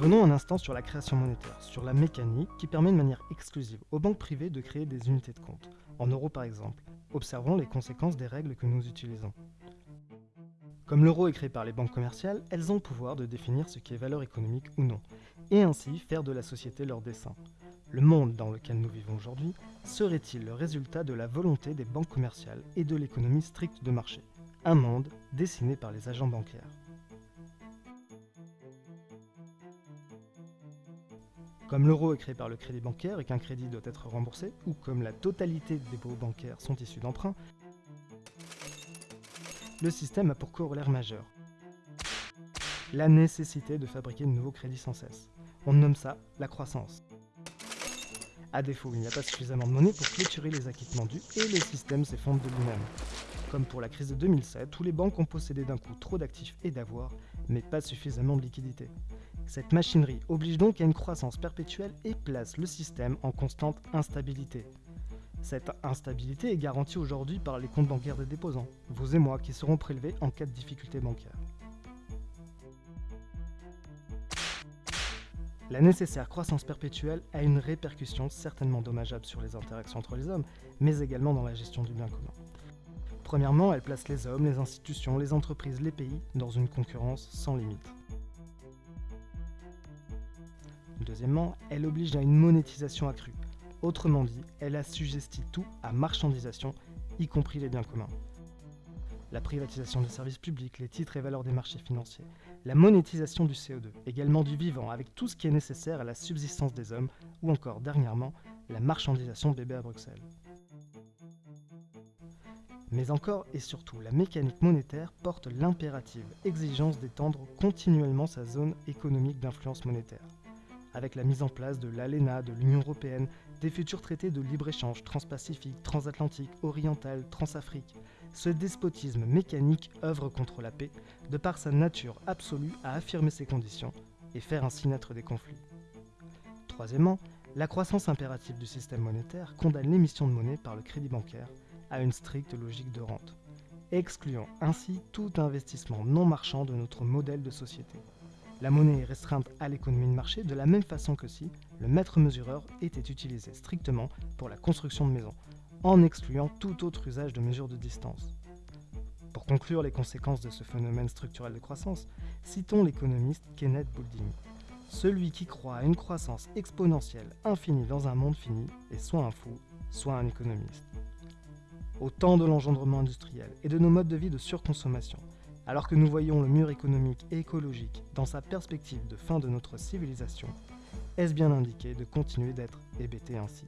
Revenons un instant sur la création monétaire, sur la mécanique qui permet de manière exclusive aux banques privées de créer des unités de compte, en euros par exemple. Observons les conséquences des règles que nous utilisons. Comme l'euro est créé par les banques commerciales, elles ont le pouvoir de définir ce qui est valeur économique ou non, et ainsi faire de la société leur dessein. Le monde dans lequel nous vivons aujourd'hui serait-il le résultat de la volonté des banques commerciales et de l'économie stricte de marché? Un monde dessiné par les agents bancaires. Comme l'euro est créé par le crédit bancaire et qu'un crédit doit être remboursé, ou comme la totalité des dépôts bancaires sont issus d'emprunts, le système a pour corollaire majeur la nécessité de fabriquer de nouveaux crédits sans cesse. On nomme ça la croissance. À défaut, il n'y a pas suffisamment de monnaie pour clôturer les acquittements dus et le système s'effondre de lui-même. Comme pour la crise de 2007, où les banques ont possédé d'un coup trop d'actifs et d'avoirs, mais pas suffisamment de liquidités. Cette machinerie oblige donc à une croissance perpétuelle et place le système en constante instabilité. Cette instabilité est garantie aujourd'hui par les comptes bancaires des déposants, vous et moi, qui seront prélevés en cas de difficulté bancaire. La nécessaire croissance perpétuelle a une répercussion certainement dommageable sur les interactions entre les hommes, mais également dans la gestion du bien commun. Premièrement, elle place les hommes, les institutions, les entreprises, les pays dans une concurrence sans limite. Deuxièmement, elle oblige à une monétisation accrue. Autrement dit, elle assujettit tout à marchandisation, y compris les biens communs. La privatisation des services publics, les titres et valeurs des marchés financiers, la monétisation du CO2, également du vivant, avec tout ce qui est nécessaire à la subsistance des hommes, ou encore, dernièrement, la marchandisation de bébés à Bruxelles. Mais encore et surtout, la mécanique monétaire porte l'impérative exigence d'étendre continuellement sa zone économique d'influence monétaire avec la mise en place de l'ALENA, de l'Union Européenne, des futurs traités de libre-échange transpacifique, transatlantique, oriental, transafrique. Ce despotisme mécanique œuvre contre la paix, de par sa nature absolue à affirmer ses conditions et faire ainsi naître des conflits. Troisièmement, la croissance impérative du système monétaire condamne l'émission de monnaie par le crédit bancaire à une stricte logique de rente, excluant ainsi tout investissement non marchand de notre modèle de société. La monnaie est restreinte à l'économie de marché de la même façon que si le mètre mesureur était utilisé strictement pour la construction de maisons, en excluant tout autre usage de mesure de distance. Pour conclure les conséquences de ce phénomène structurel de croissance, citons l'économiste Kenneth Boulding. Celui qui croit à une croissance exponentielle infinie dans un monde fini est soit un fou, soit un économiste. Au temps de l'engendrement industriel et de nos modes de vie de surconsommation, alors que nous voyons le mur économique et écologique dans sa perspective de fin de notre civilisation, est-ce bien indiqué de continuer d'être hébété ainsi?